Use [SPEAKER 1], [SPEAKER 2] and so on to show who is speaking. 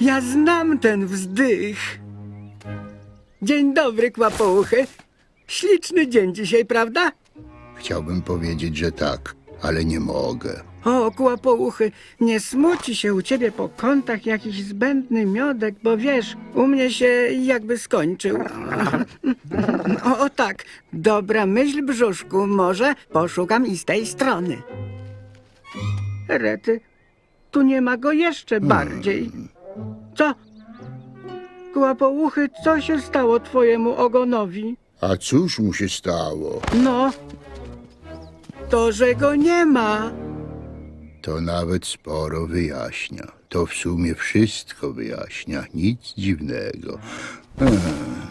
[SPEAKER 1] Ja znam ten wzdych. Dzień dobry, kłapouchy. Śliczny dzień dzisiaj, prawda?
[SPEAKER 2] Chciałbym powiedzieć, że tak, ale nie mogę.
[SPEAKER 1] O, kłapouchy, nie smuci się u ciebie po kątach jakiś zbędny miodek, bo wiesz, u mnie się jakby skończył. O, o tak, dobra myśl, brzuszku, może poszukam i z tej strony. Rety, tu nie ma go jeszcze bardziej. Co? Kłapouchy, co się stało twojemu ogonowi?
[SPEAKER 2] A cóż mu się stało?
[SPEAKER 1] No, to, że go nie ma.
[SPEAKER 2] To nawet sporo wyjaśnia. To w sumie wszystko wyjaśnia. Nic dziwnego. Hmm.